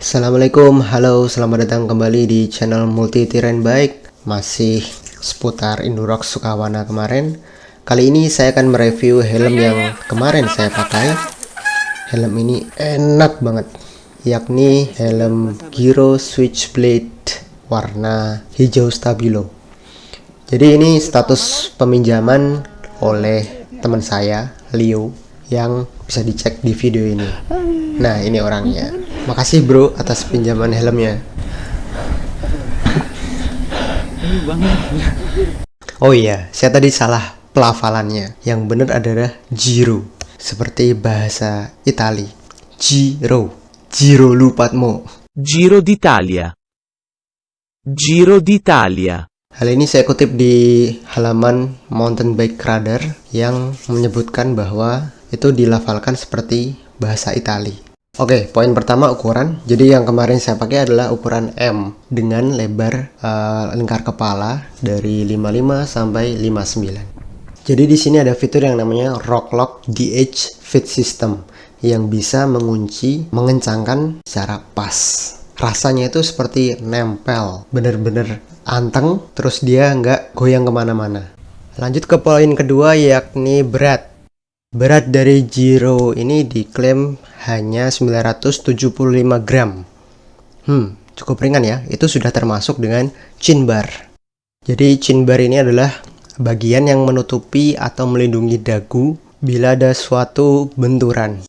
Assalamualaikum, halo, selamat datang kembali di channel Multi Terrain Bike Masih seputar Indurox Sukawana kemarin. Kali ini saya akan mereview helm yang kemarin saya pakai. Helm ini enak banget Yakni helm Giro Switchblade warna hijau stabilo. Jadi ini status peminjaman oleh teman saya, Leo Yang bisa dicek di video ini. Nah ini orangnya Makasih bro atas pinjaman helmnya. Oh iya, saya tadi salah pelafalannya. Yang benar adalah Giro, seperti bahasa Itali. Giro, Giro lupatmu. Giro d'Italia. Giro d'Italia. Hal ini saya kutip di halaman Mountain Bike Radar yang menyebutkan bahwa itu dilafalkan seperti bahasa Itali. Oke, poin pertama ukuran. Jadi yang kemarin saya pakai adalah ukuran M dengan lebar uh, lingkar kepala dari 55 sampai 59. Jadi di sini ada fitur yang namanya Rock Lock DH Fit System yang bisa mengunci, mengencangkan secara pas. Rasanya itu seperti nempel, bener-bener anteng, terus dia nggak goyang ke mana-mana. Lanjut ke poin kedua yakni berat. Berat dari Giro ini diklaim hanya 975 gram. Hmm, cukup ringan ya. Itu sudah termasuk dengan chin bar. Jadi chin bar ini adalah bagian yang menutupi atau melindungi dagu bila ada suatu benturan.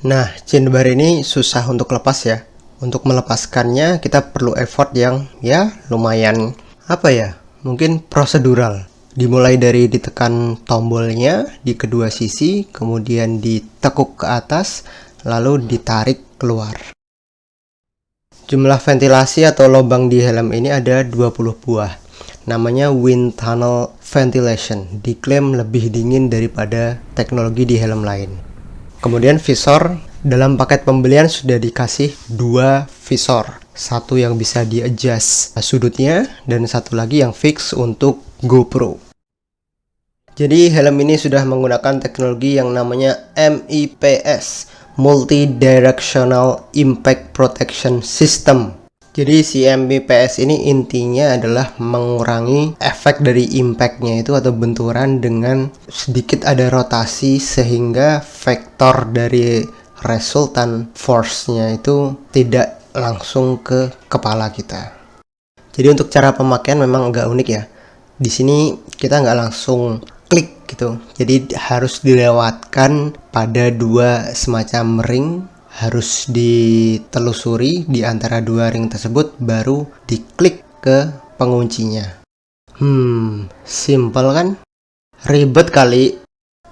Nah, chin bar ini susah untuk lepas ya. Untuk melepaskannya kita perlu effort yang ya lumayan apa ya? Mungkin prosedural dimulai dari ditekan tombolnya di kedua sisi kemudian ditekuk ke atas lalu ditarik keluar. Jumlah ventilasi atau lubang di helm ini ada 20 buah. Namanya wind tunnel ventilation diklaim lebih dingin daripada teknologi di helm lain. Kemudian visor dalam paket pembelian sudah dikasih dua visor. Satu yang bisa di sudutnya dan satu lagi yang fix untuk GoPro jadi helm ini sudah menggunakan teknologi yang namanya MIPS Multi Directional Impact Protection System jadi si MIPS ini intinya adalah mengurangi efek dari impactnya itu atau benturan dengan sedikit ada rotasi sehingga vektor dari resultan force-nya itu tidak langsung ke kepala kita. Jadi untuk cara pemakaian memang agak unik ya. Di sini kita nggak langsung klik gitu. Jadi harus dilewatkan pada dua semacam ring harus ditelusuri di antara dua ring tersebut baru diklik ke penguncinya. Hmm, simple kan? Ribet kali.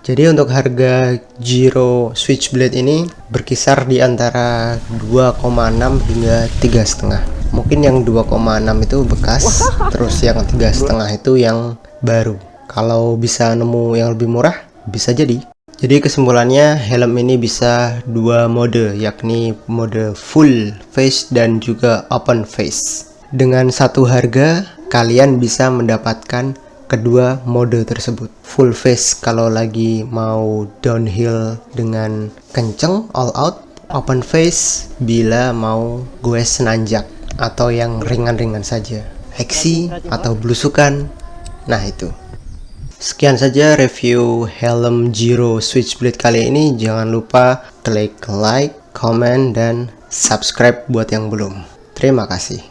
Jadi untuk harga Giro Switchblade ini berkisar di antara 2,6 hingga 3,5. Mungkin yang 2,6 itu bekas, terus yang 3,5 itu yang baru. Kalau bisa nemu yang lebih murah, bisa jadi. Jadi kesimpulannya helm ini bisa dua mode yakni mode full face dan juga open face. Dengan satu harga kalian bisa mendapatkan kedua mode tersebut full face kalau lagi mau downhill dengan kenceng all out open face bila mau gue senanjak atau yang ringan-ringan saja. Heksi atau blusukan nah itu. Sekian saja review helm Giro Switchblade kali ini. Jangan lupa klik like comment dan subscribe buat yang belum. Terima kasih